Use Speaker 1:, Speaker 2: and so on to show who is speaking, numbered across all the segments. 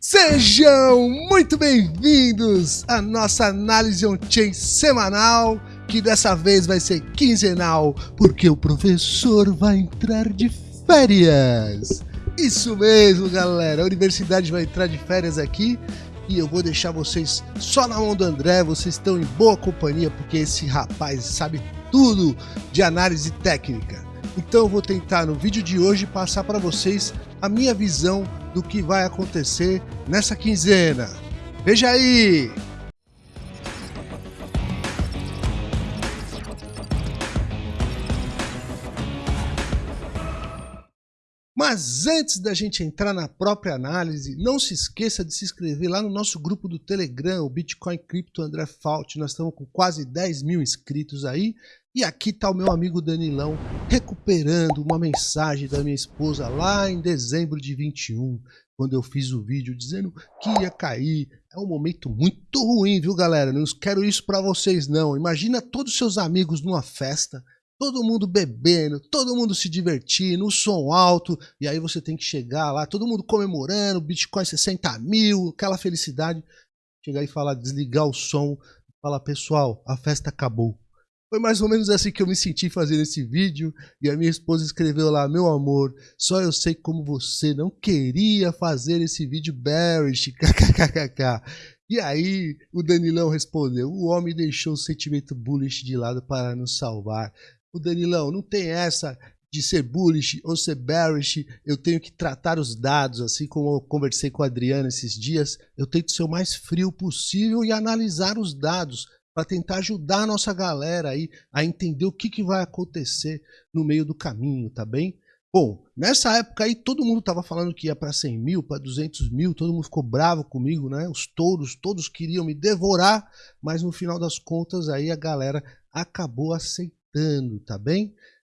Speaker 1: Sejam muito bem-vindos à nossa análise on-chain semanal, que dessa vez vai ser quinzenal, porque o professor vai entrar de férias. Isso mesmo, galera, a universidade vai entrar de férias aqui e eu vou deixar vocês só na mão do André, vocês estão em boa companhia, porque esse rapaz sabe tudo de análise técnica. Então eu vou tentar no vídeo de hoje passar para vocês a minha visão do que vai acontecer nessa quinzena. Veja aí! Mas antes da gente entrar na própria análise, não se esqueça de se inscrever lá no nosso grupo do Telegram, o Bitcoin Crypto André Fault. Nós estamos com quase 10 mil inscritos aí. E aqui está o meu amigo Danilão recuperando uma mensagem da minha esposa lá em dezembro de 21, quando eu fiz o vídeo dizendo que ia cair. É um momento muito ruim, viu galera? Não quero isso para vocês não. Imagina todos os seus amigos numa festa, todo mundo bebendo, todo mundo se divertindo, o som alto, e aí você tem que chegar lá, todo mundo comemorando, Bitcoin 60 mil, aquela felicidade. Chegar e falar, desligar o som, falar, pessoal, a festa acabou foi mais ou menos assim que eu me senti fazendo esse vídeo e a minha esposa escreveu lá, meu amor, só eu sei como você não queria fazer esse vídeo bearish, kkkk. E aí o Danilão respondeu, o homem deixou o sentimento bullish de lado para nos salvar. O Danilão, não tem essa de ser bullish ou ser bearish, eu tenho que tratar os dados, assim como eu conversei com a Adriana esses dias, eu tento ser o mais frio possível e analisar os dados para tentar ajudar a nossa galera aí a entender o que, que vai acontecer no meio do caminho, tá bem? Bom, nessa época aí todo mundo estava falando que ia para 100 mil, para 200 mil, todo mundo ficou bravo comigo, né? Os touros, todos queriam me devorar, mas no final das contas aí a galera acabou aceitando, tá bem?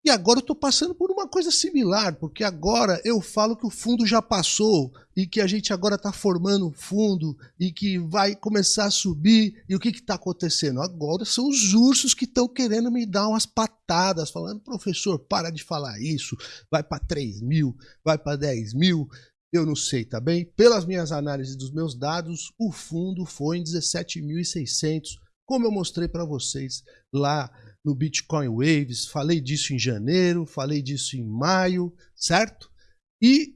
Speaker 1: E agora eu estou passando por uma coisa similar, porque agora eu falo que o fundo já passou e que a gente agora está formando um fundo e que vai começar a subir. E o que está acontecendo? Agora são os ursos que estão querendo me dar umas patadas, falando, professor, para de falar isso, vai para 3 mil, vai para 10 mil. Eu não sei, tá bem? Pelas minhas análises dos meus dados, o fundo foi em 17.600, como eu mostrei para vocês lá no Bitcoin Waves, falei disso em janeiro, falei disso em maio, certo? E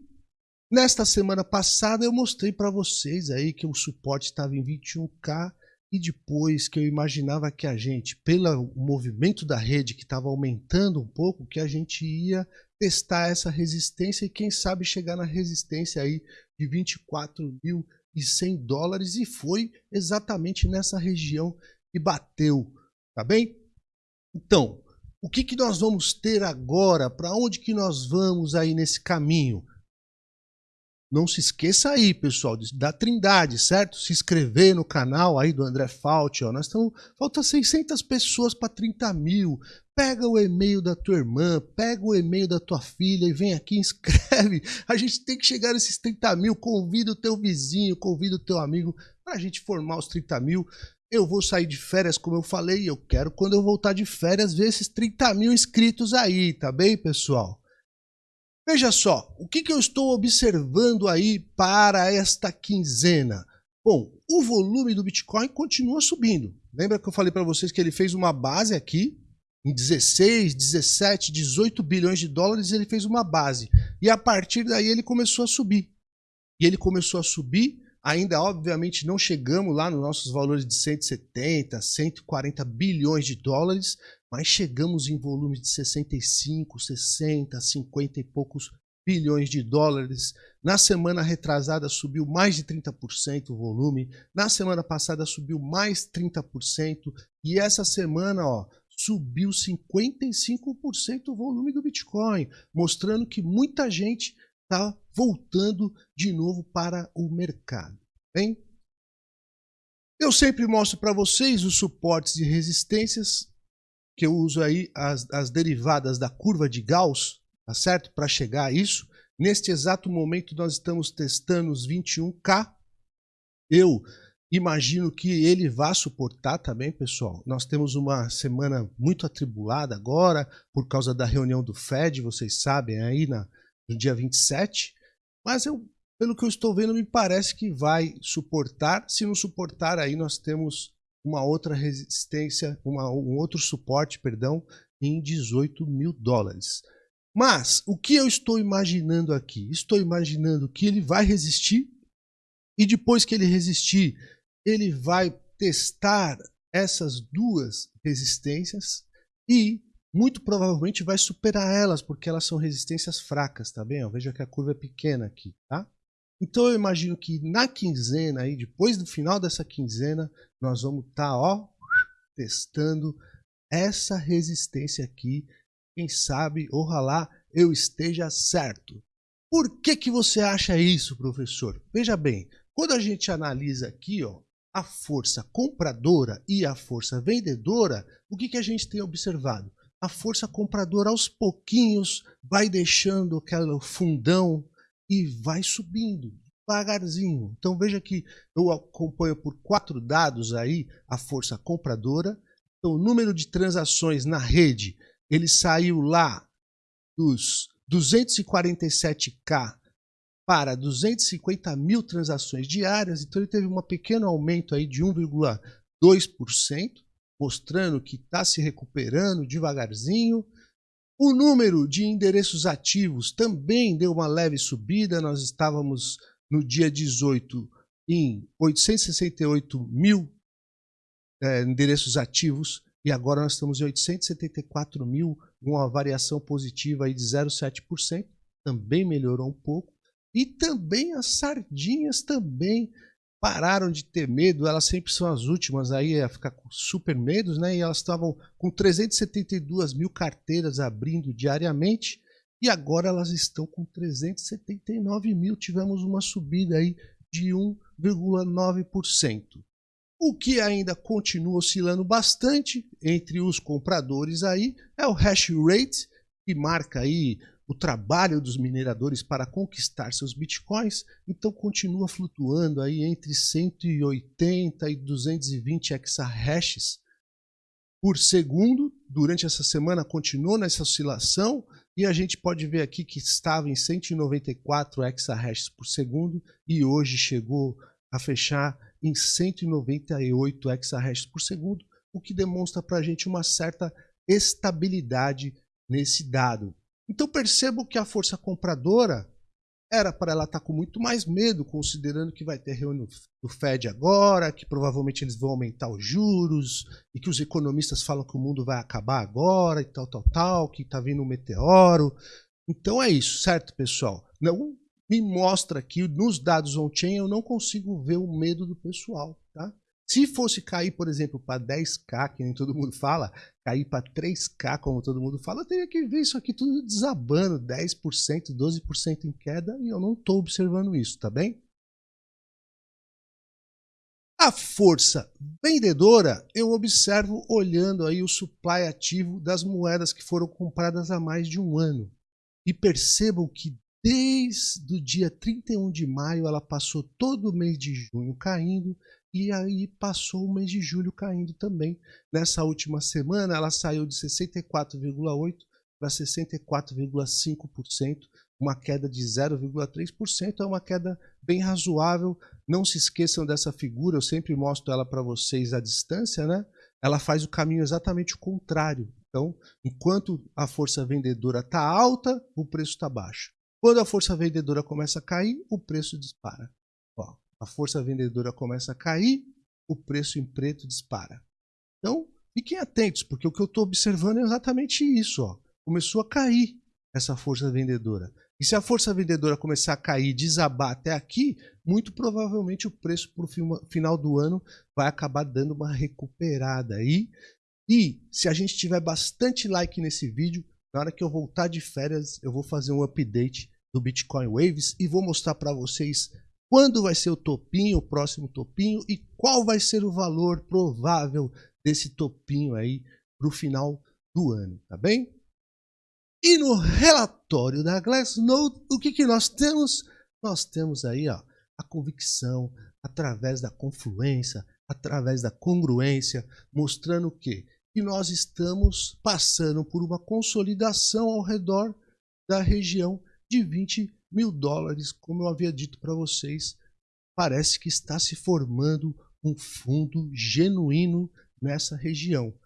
Speaker 1: nesta semana passada eu mostrei para vocês aí que o suporte estava em 21k e depois que eu imaginava que a gente, pelo movimento da rede que estava aumentando um pouco, que a gente ia testar essa resistência e quem sabe chegar na resistência aí de 24.100 dólares e foi exatamente nessa região que bateu, tá bem? Então, o que, que nós vamos ter agora? Para onde que nós vamos aí nesse caminho? Não se esqueça aí, pessoal, da Trindade, certo? Se inscrever no canal aí do André Fault, ó. Nós estamos... Falta 600 pessoas para 30 mil. Pega o e-mail da tua irmã, pega o e-mail da tua filha e vem aqui inscreve. A gente tem que chegar nesses 30 mil. Convida o teu vizinho, convida o teu amigo para a gente formar os 30 mil. Eu vou sair de férias, como eu falei, eu quero, quando eu voltar de férias, ver esses 30 mil inscritos aí, tá bem, pessoal? Veja só, o que, que eu estou observando aí para esta quinzena? Bom, o volume do Bitcoin continua subindo. Lembra que eu falei para vocês que ele fez uma base aqui, em 16, 17, 18 bilhões de dólares, ele fez uma base. E a partir daí ele começou a subir. E ele começou a subir Ainda, obviamente, não chegamos lá nos nossos valores de 170, 140 bilhões de dólares, mas chegamos em volumes de 65, 60, 50 e poucos bilhões de dólares. Na semana retrasada subiu mais de 30% o volume, na semana passada subiu mais 30% e essa semana, ó, subiu 55% o volume do Bitcoin, mostrando que muita gente está voltando de novo para o mercado. Bem, eu sempre mostro para vocês os suportes e resistências que eu uso aí as, as derivadas da curva de Gauss, tá certo? Para chegar a isso. Neste exato momento nós estamos testando os 21K. Eu imagino que ele vá suportar também, pessoal. Nós temos uma semana muito atribulada agora por causa da reunião do Fed, vocês sabem, aí na, no dia 27. Mas eu pelo que eu estou vendo, me parece que vai suportar. Se não suportar, aí nós temos uma outra resistência, uma, um outro suporte, perdão, em 18 mil dólares. Mas o que eu estou imaginando aqui? Estou imaginando que ele vai resistir e depois que ele resistir, ele vai testar essas duas resistências e muito provavelmente vai superar elas, porque elas são resistências fracas, tá bem? Veja que a curva é pequena aqui, tá? Então eu imagino que na quinzena, aí, depois do final dessa quinzena, nós vamos estar tá, testando essa resistência aqui. Quem sabe, ojalá eu esteja certo. Por que, que você acha isso, professor? Veja bem, quando a gente analisa aqui ó, a força compradora e a força vendedora, o que, que a gente tem observado? A força compradora aos pouquinhos vai deixando aquele fundão e vai subindo devagarzinho. Então veja que eu acompanho por quatro dados aí a força compradora. Então o número de transações na rede, ele saiu lá dos 247k para 250 mil transações diárias, então ele teve um pequeno aumento aí de 1,2% mostrando que está se recuperando devagarzinho. O número de endereços ativos também deu uma leve subida. Nós estávamos no dia 18 em 868 mil é, endereços ativos e agora nós estamos em 874 mil, uma variação positiva aí de 0,7%. Também melhorou um pouco. E também as sardinhas também pararam de ter medo, elas sempre são as últimas aí a ficar com super medos, né? E elas estavam com 372 mil carteiras abrindo diariamente e agora elas estão com 379 mil. Tivemos uma subida aí de 1,9%. O que ainda continua oscilando bastante entre os compradores aí é o hash rate, que marca aí o trabalho dos mineradores para conquistar seus bitcoins, então continua flutuando aí entre 180 e 220 exahashes por segundo. Durante essa semana continuou nessa oscilação e a gente pode ver aqui que estava em 194 exahashes por segundo e hoje chegou a fechar em 198 exahashes por segundo, o que demonstra para a gente uma certa estabilidade nesse dado. Então percebo que a força compradora era para ela estar tá com muito mais medo, considerando que vai ter reunião do Fed agora, que provavelmente eles vão aumentar os juros, e que os economistas falam que o mundo vai acabar agora, e tal, tal, tal, que está vindo um meteoro. Então é isso, certo, pessoal? Não me mostra aqui, nos dados on-chain, eu não consigo ver o medo do pessoal? Se fosse cair, por exemplo, para 10k, que nem todo mundo fala, cair para 3k, como todo mundo fala, eu teria que ver isso aqui tudo desabando, 10%, 12% em queda, e eu não estou observando isso, tá bem? A força vendedora eu observo olhando aí o supply ativo das moedas que foram compradas há mais de um ano. E percebam que desde o dia 31 de maio ela passou todo o mês de junho caindo e aí passou o mês de julho caindo também. Nessa última semana, ela saiu de 64,8% para 64,5%, uma queda de 0,3%, é uma queda bem razoável. Não se esqueçam dessa figura, eu sempre mostro ela para vocês à distância, né? Ela faz o caminho exatamente o contrário. Então, enquanto a força vendedora está alta, o preço está baixo. Quando a força vendedora começa a cair, o preço dispara. Ó, a força vendedora começa a cair, o preço em preto dispara. Então, fiquem atentos, porque o que eu estou observando é exatamente isso. Ó. Começou a cair essa força vendedora. E se a força vendedora começar a cair, desabar até aqui, muito provavelmente o preço para o final do ano vai acabar dando uma recuperada aí. E se a gente tiver bastante like nesse vídeo, na hora que eu voltar de férias, eu vou fazer um update do Bitcoin Waves e vou mostrar para vocês quando vai ser o topinho, o próximo topinho e qual vai ser o valor provável desse topinho aí para o final do ano, tá bem? E no relatório da Glassnode, o que, que nós temos? Nós temos aí ó, a convicção através da confluência, através da congruência, mostrando o quê? Que nós estamos passando por uma consolidação ao redor da região de 20 mil dólares, como eu havia dito para vocês, parece que está se formando um fundo genuíno nessa região.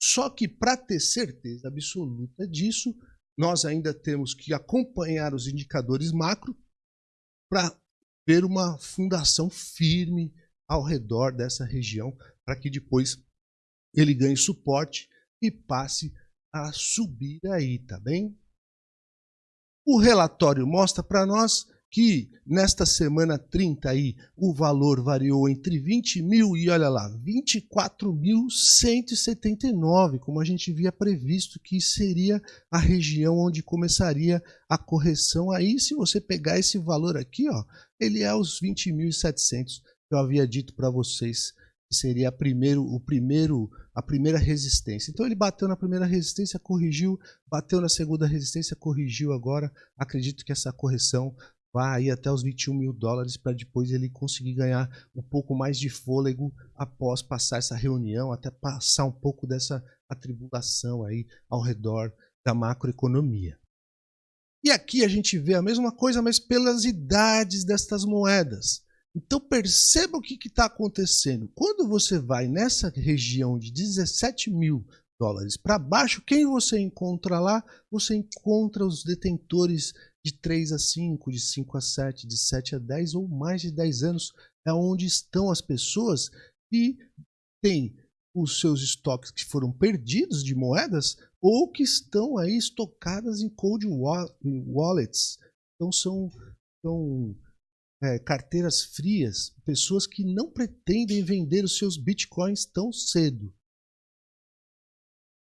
Speaker 1: Só que para ter certeza absoluta disso, nós ainda temos que acompanhar os indicadores macro para ver uma fundação firme ao redor dessa região, para que depois ele ganhe suporte e passe a subir aí, tá bem? O relatório mostra para nós que nesta semana 30 aí o valor variou entre 20 mil e olha lá, 24.179, como a gente via previsto que seria a região onde começaria a correção aí. Se você pegar esse valor aqui, ó, ele é os 20.700 que eu havia dito para vocês seria primeiro, o primeiro, a primeira resistência. Então ele bateu na primeira resistência, corrigiu, bateu na segunda resistência, corrigiu agora. Acredito que essa correção vai até os 21 mil dólares para depois ele conseguir ganhar um pouco mais de fôlego após passar essa reunião, até passar um pouco dessa atribulação aí ao redor da macroeconomia. E aqui a gente vê a mesma coisa, mas pelas idades destas moedas. Então perceba o que está acontecendo. Quando você vai nessa região de 17 mil dólares para baixo, quem você encontra lá? Você encontra os detentores de 3 a 5, de 5 a 7, de 7 a 10 ou mais de 10 anos. É onde estão as pessoas que têm os seus estoques que foram perdidos de moedas ou que estão aí estocadas em cold wallets. Então são, são é, carteiras frias, pessoas que não pretendem vender os seus bitcoins tão cedo.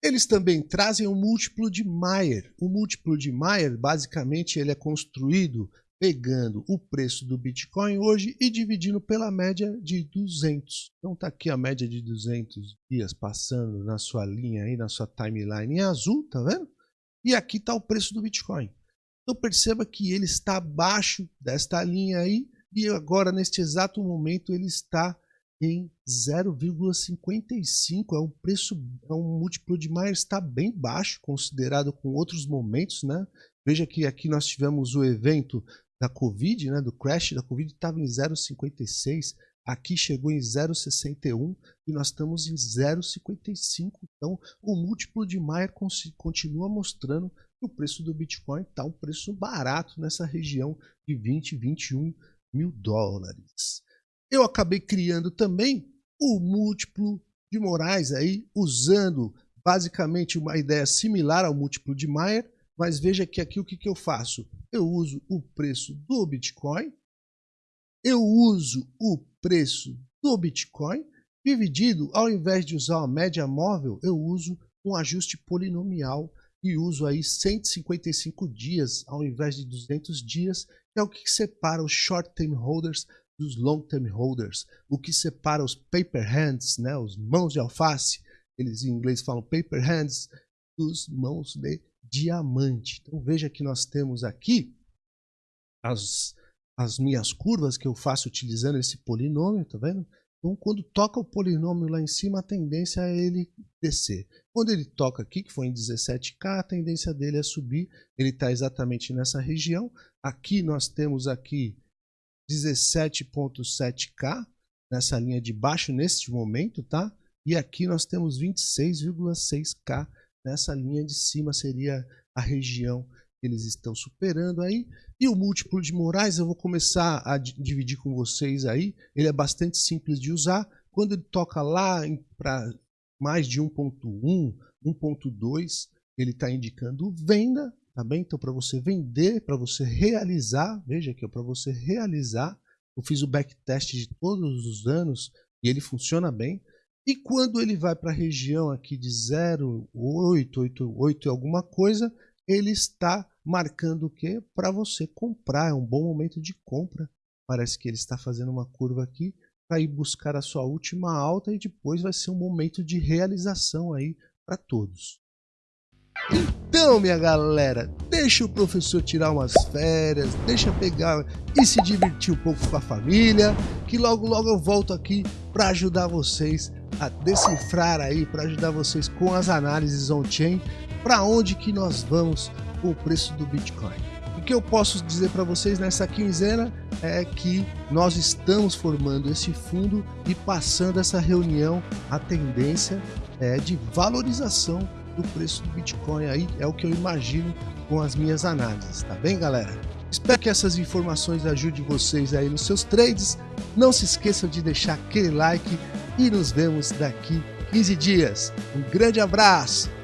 Speaker 1: Eles também trazem o um múltiplo de Mayer. O múltiplo de Mayer, basicamente, ele é construído pegando o preço do Bitcoin hoje e dividindo pela média de 200. Então tá aqui a média de 200 dias passando na sua linha aí, na sua timeline em azul, tá vendo? E aqui está o preço do Bitcoin. Então perceba que ele está abaixo desta linha aí e agora neste exato momento ele está em 0,55, é um preço, é um múltiplo de Mayer está bem baixo considerado com outros momentos, né? Veja que aqui nós tivemos o evento da Covid, né, do crash da Covid estava em 0,56, aqui chegou em 0,61 e nós estamos em 0,55. Então, o múltiplo de Mayer continua mostrando o preço do Bitcoin está um preço barato nessa região de 20, 21 mil dólares. Eu acabei criando também o múltiplo de Moraes aí, usando basicamente uma ideia similar ao múltiplo de Mayer, mas veja que aqui o que, que eu faço? Eu uso o preço do Bitcoin, eu uso o preço do Bitcoin, dividido, ao invés de usar a média móvel, eu uso um ajuste polinomial e uso aí 155 dias ao invés de 200 dias, é o que separa os short-term holders dos long-term holders, o que separa os paper hands, né, os mãos de alface, eles em inglês falam paper hands, dos mãos de diamante. Então veja que nós temos aqui as, as minhas curvas que eu faço utilizando esse polinômio, tá vendo? Então, quando toca o polinômio lá em cima, a tendência é ele descer. Quando ele toca aqui, que foi em 17K, a tendência dele é subir. Ele está exatamente nessa região. Aqui nós temos aqui 17.7K, nessa linha de baixo, neste momento, tá? E aqui nós temos 26,6K, nessa linha de cima seria a região eles estão superando aí. E o múltiplo de Moraes eu vou começar a dividir com vocês aí. Ele é bastante simples de usar. Quando ele toca lá para mais de 1.1, 1.2, ele está indicando venda, tá bem? Então para você vender, para você realizar, veja aqui, para você realizar, eu fiz o backtest de todos os anos e ele funciona bem. E quando ele vai para a região aqui de 0,8, 8, e alguma coisa, ele está marcando o que? Para você comprar, é um bom momento de compra. Parece que ele está fazendo uma curva aqui para ir buscar a sua última alta e depois vai ser um momento de realização aí para todos. Então, minha galera, deixa o professor tirar umas férias, deixa pegar e se divertir um pouco com a família, que logo logo eu volto aqui para ajudar vocês a decifrar aí, para ajudar vocês com as análises on-chain, para onde que nós vamos com o preço do Bitcoin. que eu posso dizer para vocês nessa quinzena é que nós estamos formando esse fundo e passando essa reunião, a tendência é de valorização do preço do Bitcoin aí, é o que eu imagino com as minhas análises, tá bem galera? Espero que essas informações ajudem vocês aí nos seus trades. Não se esqueçam de deixar aquele like e nos vemos daqui 15 dias. Um grande abraço!